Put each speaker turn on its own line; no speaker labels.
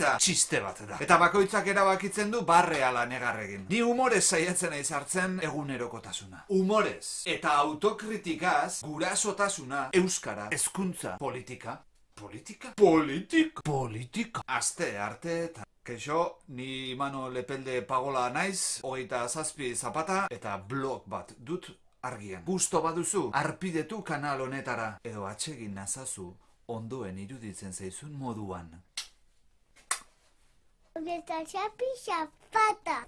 hitza txiste bat da. Eta bakoitzak erabakitzen du barreala negarregin. Ni humorez saiatzen naiz hartzen egunerokotasuna. Humorez eta autokritikaz gurasotasuna, euskara, hezkuntza, politika, politika? Politika? Politika. Aste arte eta Keixo, ni mano lepelde pagola naiz, hogeita zazpi zapata eta blog bat dut argian. Gusto baduzu, arpidetu kanal honetara, edo atsegin nazazu ondoen iruditzen zaizun moduan.
jest Asia Pisia, fata.